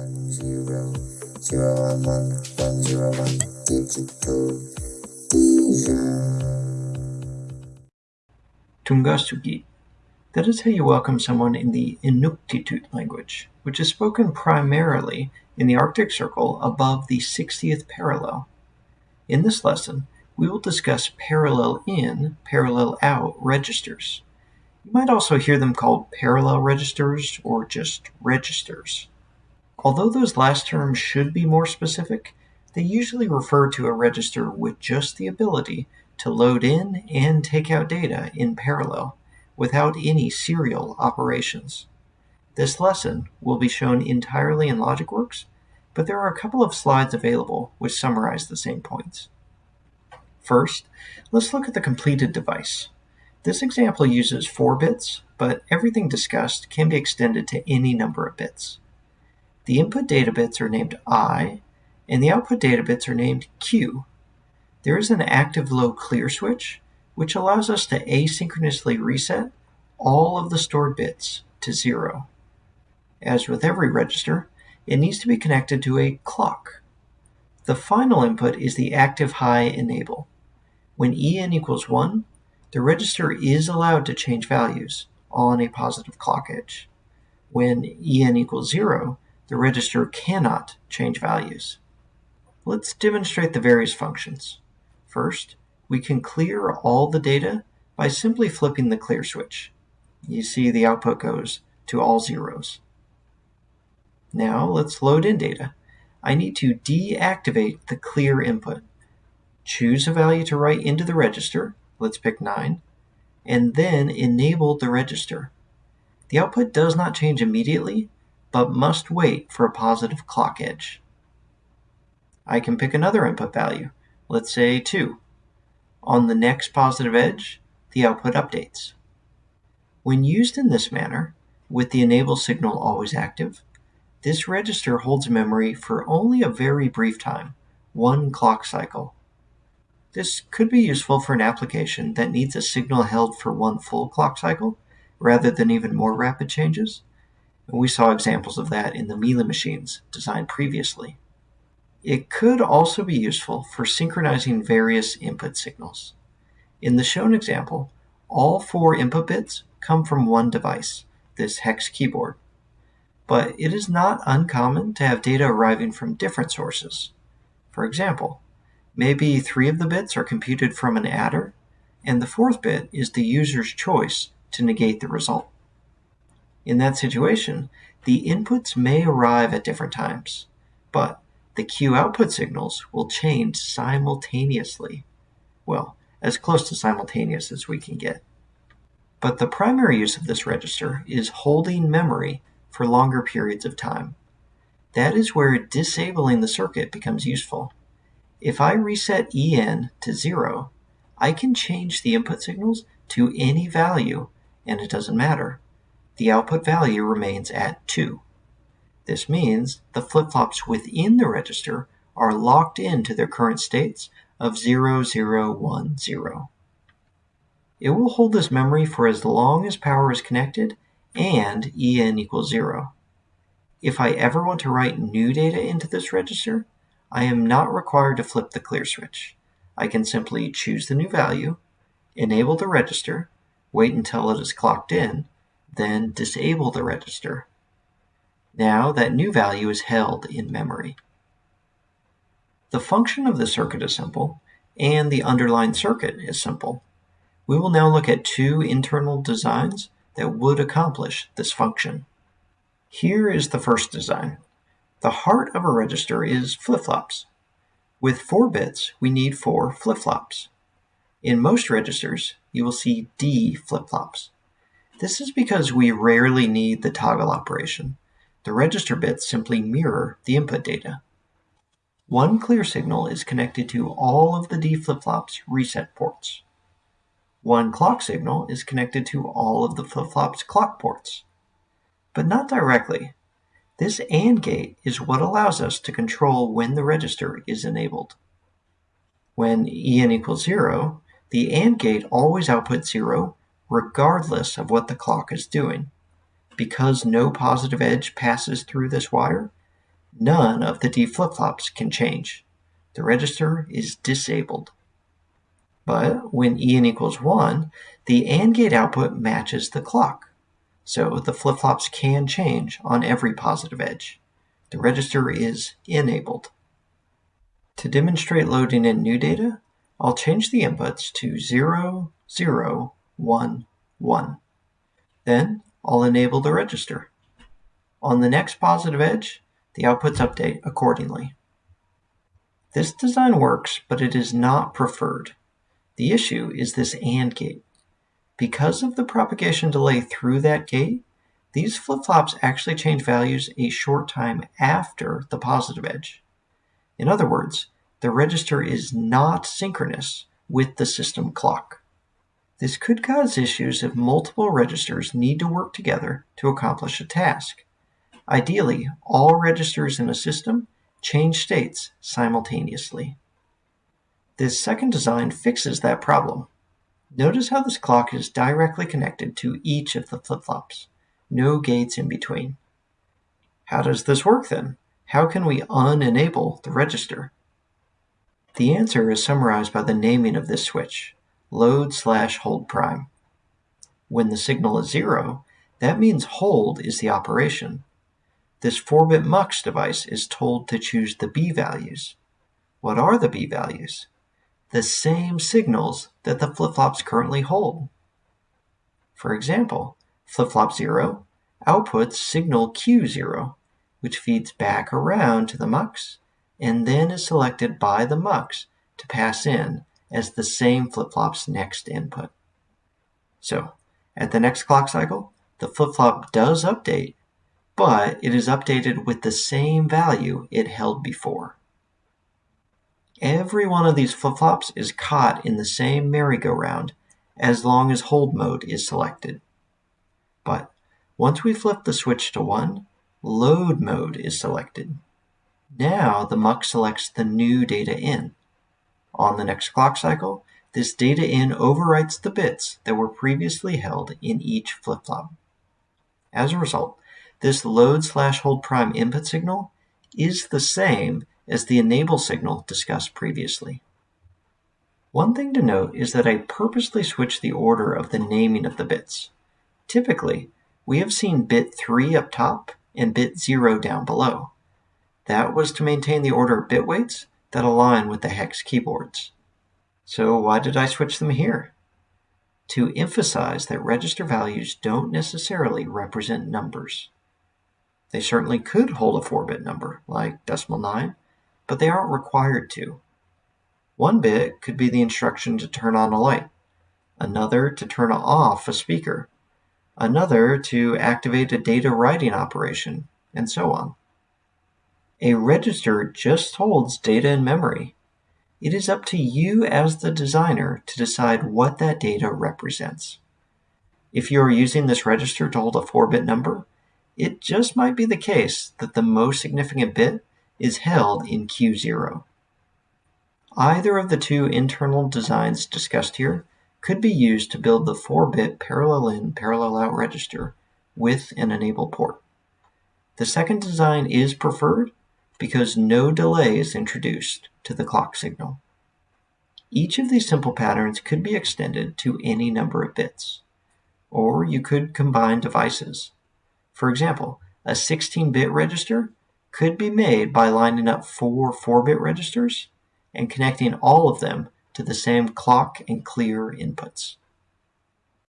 one zero zero one one one zero one digital. Tunngasugit. That is how you welcome someone in the Inuktitut language, which is spoken primarily in the Arctic Circle above the 60th parallel. In this lesson, we will discuss parallel in, parallel out registers. You might also hear them called parallel registers or just registers. Although those last terms should be more specific, they usually refer to a register with just the ability to load in and take out data in parallel without any serial operations. This lesson will be shown entirely in LogicWorks, but there are a couple of slides available which summarize the same points. First, let's look at the completed device. This example uses 4 bits, but everything discussed can be extended to any number of bits. The input data bits are named I, and the output data bits are named Q. There is an active low clear switch, which allows us to asynchronously reset all of the stored bits to zero. As with every register, it needs to be connected to a clock. The final input is the active high enable. When en equals 1, the register is allowed to change values on a positive clock edge. When en equals 0, the register cannot change values. Let's demonstrate the various functions. First, we can clear all the data by simply flipping the clear switch. You see the output goes to all zeros. Now let's load in data. I need to deactivate the clear input. Choose a value to write into the register, let's pick 9, and then enable the register. The output does not change immediately, but must wait for a positive clock edge. I can pick another input value, let's say 2. On the next positive edge, the output updates. When used in this manner, with the enable signal always active, this register holds memory for only a very brief time, one clock cycle. This could be useful for an application that needs a signal held for one full clock cycle, rather than even more rapid changes. And we saw examples of that in the Mealy machines designed previously. It could also be useful for synchronizing various input signals. In the shown example, all four input bits come from one device, this hex keyboard. But it is not uncommon to have data arriving from different sources. For example, maybe three of the bits are computed from an adder, and the fourth bit is the user's choice to negate the result. In that situation, the inputs may arrive at different times, but the Q output signals will change simultaneously. Well, as close to simultaneous as we can get. But the primary use of this register is holding memory for longer periods of time. That is where disabling the circuit becomes useful. If I reset En to 0, I can change the input signals to any value, and it doesn't matter. The output value remains at 2. This means the flip-flops within the register are locked into their current states of 0, 0, 1, 0. It will hold this memory for as long as power is connected and en equals 0. If I ever want to write new data into this register, I am not required to flip the clear switch. I can simply choose the new value, enable the register, wait until it is clocked in, then disable the register. Now that new value is held in memory. The function of the circuit is simple, and the underlying circuit is simple. We will now look at two internal designs that would accomplish this function. Here is the first design. The heart of a register is flip-flops. With 4 bits, we need 4 flip-flops. In most registers, you will see D flip-flops. This is because we rarely need the toggle operation. The register bits simply mirror the input data. One clear signal is connected to all of the D flip-flops reset ports. One clock signal is connected to all of the flip-flops clock ports. But not directly. This AND gate is what allows us to control when the register is enabled. When En equals 0, the AND gate always outputs 0 regardless of what the clock is doing. Because no positive edge passes through this wire, none of the D flip-flops can change. The register is disabled. But when En equals 1, the AND gate output matches the clock. So the flip-flops can change on every positive edge. The register is enabled. To demonstrate loading in new data, I'll change the inputs to 0, 0, 1, 1. Then I'll enable the register. On the next positive edge, the outputs update accordingly. This design works, but it is not preferred. The issue is this AND gate. Because of the propagation delay through that gate, these flip-flops actually change values a short time after the positive edge. In other words, the register is not synchronous with the system clock. This could cause issues if multiple registers need to work together to accomplish a task. Ideally, all registers in a system change states simultaneously. This second design fixes that problem. Notice how this clock is directly connected to each of the flip-flops. No gates in between. How does this work then? How can we unenable the register? The answer is summarized by the naming of this switch, load slash hold prime. When the signal is zero, that means hold is the operation. This 4-bit MUX device is told to choose the B values. What are the B values? the same signals that the flip-flops currently hold. For example, flip-flop 0 outputs signal Q0, which feeds back around to the MUX and then is selected by the MUX to pass in as the same flip-flop's next input. So, at the next clock cycle, the flip-flop does update, but it is updated with the same value it held before. Every one of these flip-flops is caught in the same merry-go-round as long as hold mode is selected. But once we flip the switch to 1, load mode is selected. Now the MUX selects the new data in. On the next clock cycle, this data in overwrites the bits that were previously held in each flip-flop. As a result, this load slash hold prime input signal is the same as the enable signal discussed previously. One thing to note is that I purposely switched the order of the naming of the bits. Typically, we have seen bit 3 up top and bit 0 down below. That was to maintain the order of bit weights that align with the hex keyboards. So why did I switch them here? To emphasize that register values don't necessarily represent numbers. They certainly could hold a 4-bit number, like decimal 9, but they aren't required to. One bit could be the instruction to turn on a light, another to turn off a speaker, another to activate a data writing operation, and so on. A register just holds data in memory. It is up to you as the designer to decide what that data represents. If you are using this register to hold a 4-bit number, it just might be the case that the most significant bit is held in Q0. Either of the two internal designs discussed here could be used to build the 4-bit parallel in, parallel out register with an enable port. The second design is preferred because no delay is introduced to the clock signal. Each of these simple patterns could be extended to any number of bits, or you could combine devices. For example, a 16-bit register could be made by lining up four 4-bit registers and connecting all of them to the same clock and clear inputs.